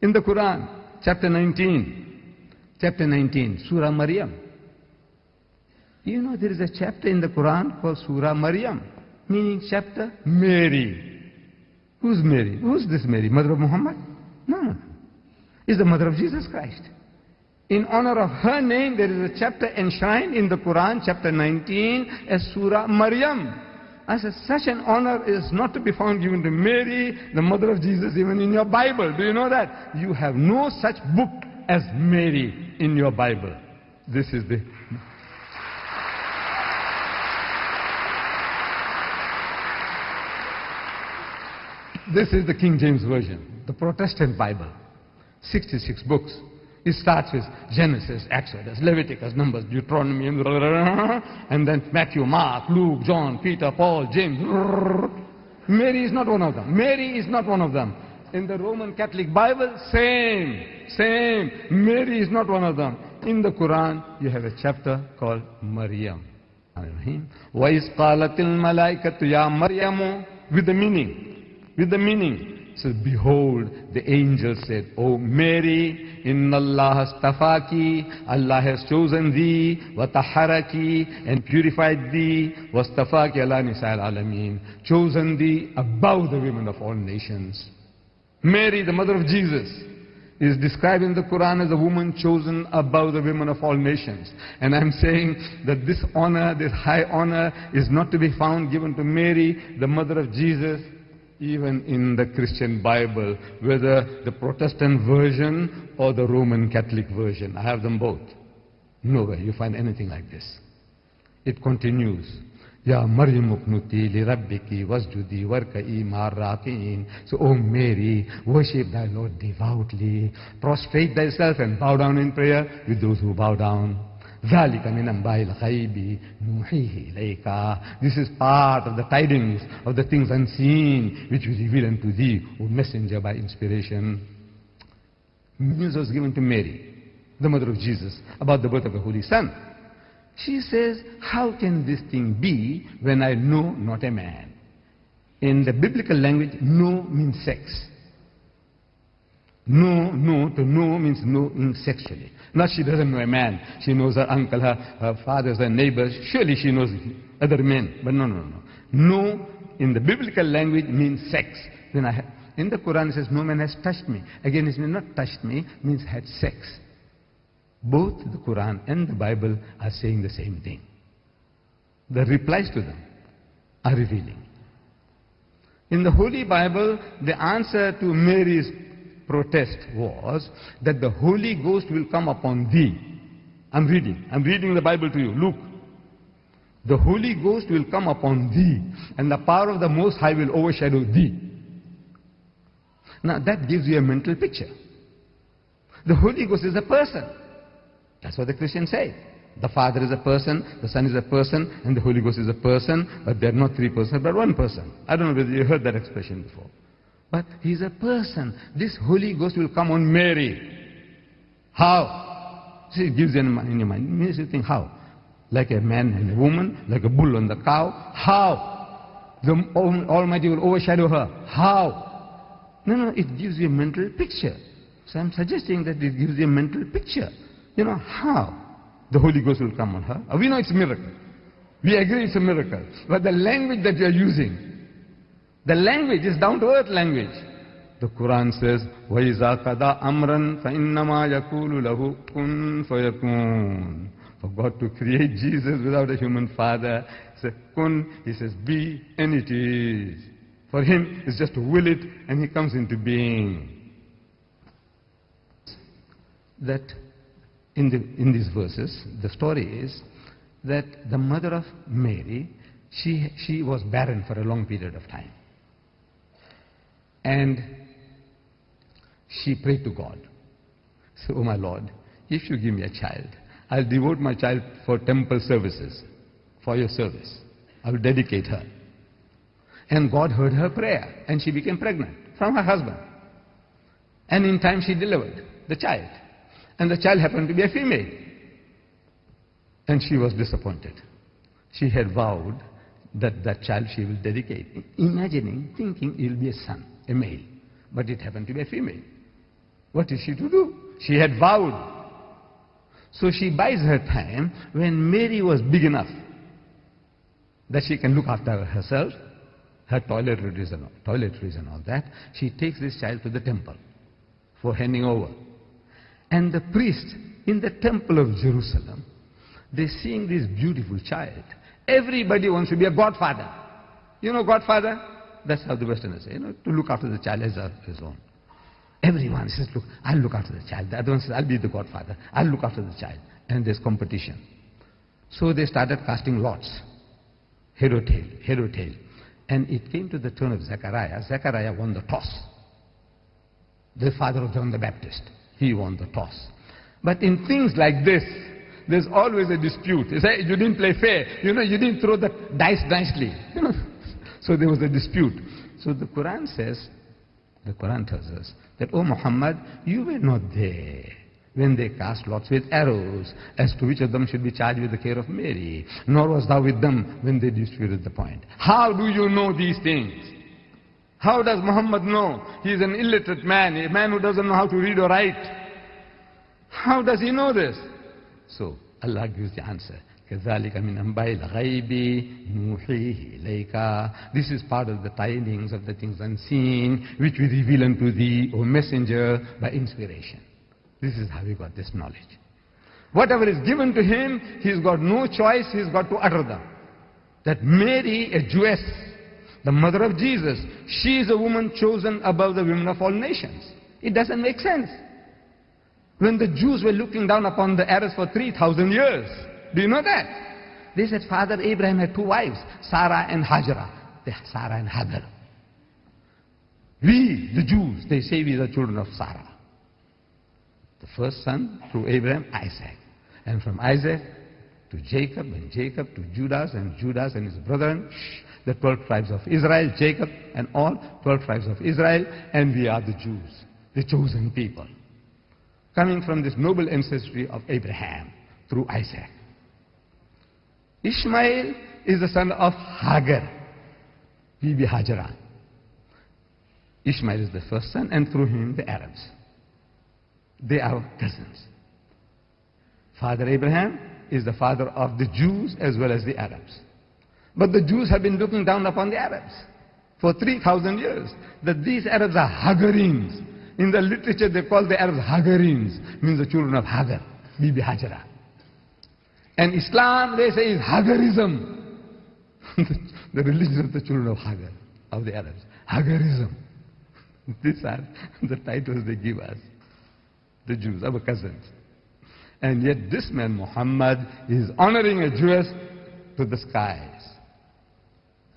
In the Quran, chapter 19, chapter 19, Surah Maryam. You know there is a chapter in the Quran called Surah Maryam, meaning chapter Mary. Who's Mary? Who's this Mary? Mother of Muhammad? No. Is the mother of Jesus Christ. In honor of her name, there is a chapter enshrined in the Quran, chapter 19, as Surah Maryam. I said, such an honor is not to be found given to Mary, the mother of Jesus, even in your Bible. Do you know that? You have no such book as Mary in your Bible. This is the. This is the King James Version, the Protestant Bible. 66 books. It starts with Genesis, Exodus, Leviticus, Numbers, Deuteronomy, and then Matthew, Mark, Luke, John, Peter, Paul, James. Mary is not one of them. Mary is not one of them. In the Roman Catholic Bible, same, same. Mary is not one of them. In the Quran, you have a chapter called Maryam. وَإِذْ قَالَتِ الْمَلَائِكَةُ يَا مَرْيَمُ With the meaning. With the meaning. So behold, the angel said, O Mary, Inna Allah astafaki, Allah has chosen thee, wataharaki, and purified thee, wastafaki ala nisa'al alameen, chosen thee above the women of all nations. Mary, the mother of Jesus, is described in the Quran as a woman chosen above the women of all nations. And I'm saying that this honor, this high honor, is not to be found given to Mary, the mother of Jesus, even in the Christian Bible, whether the Protestant version or the Roman Catholic version. I have them both. Nowhere you find anything like this. It continues. Ya Maryam uknuti li rabbiki wasjudi warka'i ma'arrakin. So, O Mary, worship thy Lord devoutly. Prostrate thyself and bow down in prayer with those who bow down. ذَلِكَ مِنْ أَنْبَاءِ الْغَيْبِ نُوحِيهِ إِلَيْكَ This is part of the tidings of the things unseen which we reveal unto thee, O messenger by inspiration. News was given to Mary, the mother of Jesus, about the birth of the Holy Son. She says, how can this thing be when I know not a man? In the biblical language, know means sex. No, no, to know means no in sexually. Not she doesn't know a man. She knows her uncle, her, her fathers, her neighbors. Surely she knows other men. But no, no, no. No in the biblical language means sex. Then I in the Quran it says, no man has touched me. Again, it means not touched me, means had sex. Both the Quran and the Bible are saying the same thing. The replies to them are revealing. In the Holy Bible, the answer to Mary's protest was that the Holy Ghost will come upon thee. I'm reading. I'm reading the Bible to you. Look. The Holy Ghost will come upon thee, and the power of the Most High will overshadow thee. Now that gives you a mental picture. The Holy Ghost is a person. That's what the Christians say. The Father is a person, the Son is a person, and the Holy Ghost is a person, but they're not three persons, but one person. I don't know whether you heard that expression before. But he's a person. This Holy Ghost will come on Mary. How? It gives you in your mind. Makes you think how? Like a man and a woman, like a bull and the cow. How? The Almighty will overshadow her. How? No, no, it gives you a mental picture. So I'm suggesting that it gives you a mental picture. You know, how? The Holy Ghost will come on her. We know it's a miracle. We agree it's a miracle. But the language that you're using, the language is down to earth language. The Quran says, وَإِذَا قَدَى أَمْرًا فَإِنَّمَا يَقُولُ لَهُ كُن فَيَكُونُ For God to create Jesus without a human father, says kun, he says be, and it is. For him, it's just to will it, and he comes into being. That in, the, in these verses, the story is that the mother of Mary, she, she was barren for a long period of time. And she prayed to God. So, oh my Lord, if you give me a child, I'll devote my child for temple services, for your service. I will dedicate her. And God heard her prayer, and she became pregnant from her husband. And in time she delivered the child. And the child happened to be a female. And she was disappointed. She had vowed that that child she will dedicate, imagining, thinking it will be a son, a male. But it happened to be a female. What is she to do? She had vowed. So she buys her time when Mary was big enough that she can look after herself, her toiletries and, toiletries and all that. She takes this child to the temple for handing over. And the priest in the temple of Jerusalem, they're seeing this beautiful child. Everybody wants to be a godfather. You know godfather? That's how the Westerners say, you know, to look after the child as his own. Everyone says, look, I'll look after the child. The other one says, I'll be the godfather. I'll look after the child. And there's competition. So they started casting lots. Head or tail, head or tail. And it came to the turn of Zechariah. Zechariah won the toss. The father of John the Baptist. He won the toss. But in things like this, there's always a dispute. You say, you didn't play fair. You know, you didn't throw the dice nicely. You know? So there was a dispute. So the Quran says, the Quran tells us that, O Muhammad, you were not there when they cast lots with arrows as to which of them should be charged with the care of Mary, nor was thou with them when they disputed the point. How do you know these things? How does Muhammad know? He is an illiterate man, a man who doesn't know how to read or write. How does he know this? So Allah gives the answer. كذلك من أنباء الغيب نوحيه إليك This is part of the tidings of the things unseen which we reveal unto thee, O messenger, by inspiration. This is how he got this knowledge. Whatever is given to him, he's got no choice, he's got to utter them. That Mary, a Jewess, the mother of Jesus, she is a woman chosen above the women of all nations. It doesn't make sense. When the Jews were looking down upon the Arabs for 3,000 years, do you know that? They said Father Abraham had two wives, Sarah and Hajra. Sarah and Hagar. We, the Jews, they say we are the children of Sarah. The first son through Abraham, Isaac. And from Isaac to Jacob, and Jacob to Judas, and Judas and his brethren, the 12 tribes of Israel, Jacob and all 12 tribes of Israel, and we are the Jews, the chosen people. Coming from this noble ancestry of Abraham through Isaac. Ishmael is the son of Hagar, Bibi Hajara. Ishmael is the first son, and through him the Arabs. They are cousins. Father Abraham is the father of the Jews as well as the Arabs. But the Jews have been looking down upon the Arabs for 3,000 years. That these Arabs are Hagarines. In the literature they call the Arabs Hagarines, means the children of Hagar, Bibi Hajara. And Islam, they say, is Hagarism. the religion of the children of Hagar, of the Arabs. Hagarism. These are the titles they give us, the Jews, our cousins. And yet this man, Muhammad, is honoring a Jewess to the skies.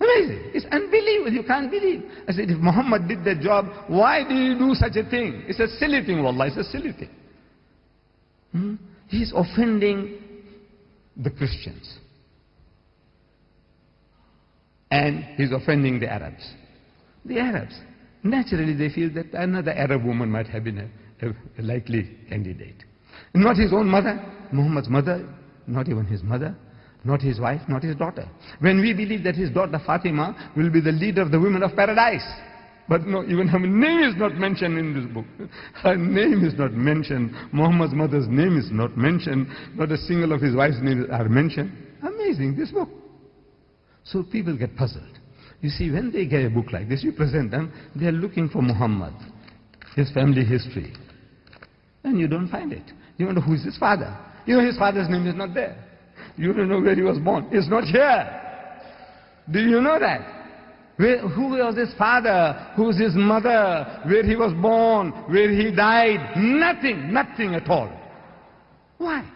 Amazing. It's unbelievable. You can't believe. I said, if Muhammad did that job, why do you do such a thing? It's a silly thing, wallah. It's a silly thing. Hmm? He's offending the Christians. And he's offending the Arabs. The Arabs. Naturally, they feel that another Arab woman might have been a, a likely candidate. Not his own mother, Muhammad's mother, not even his mother, not his wife, not his daughter. When we believe that his daughter Fatima will be the leader of the women of paradise. But no, even her name is not mentioned in this book. Her name is not mentioned. Muhammad's mother's name is not mentioned. Not a single of his wife's names are mentioned. Amazing, this book. So people get puzzled. You see, when they get a book like this, you present them, they are looking for Muhammad, his family history. And you don't find it. You don't know who is his father. You know his father's name is not there. You don't know where he was born. It's not here. Do you know that? Who was his father? Who's his mother? Where he was born? Where he died? Nothing, nothing at all. Why?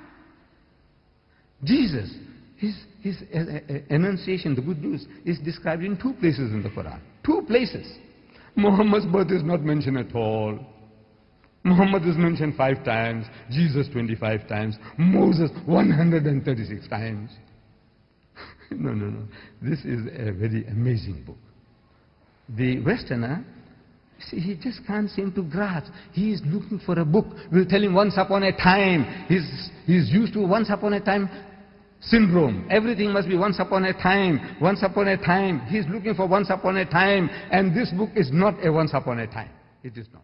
Jesus, his, his uh, uh, annunciation, the good news, is described in two places in the Quran. Two places. Muhammad's birth is not mentioned at all. Muhammad is mentioned five times, Jesus 25 times, Moses 136 times. no, no, no. This is a very amazing book. The Westerner, see, he just can't seem to grasp. He is looking for a book. We'll tell him once upon a time. He's, he's used to once upon a time syndrome. Everything must be once upon a time, once upon a time. He's looking for once upon a time. And this book is not a once upon a time. It is not.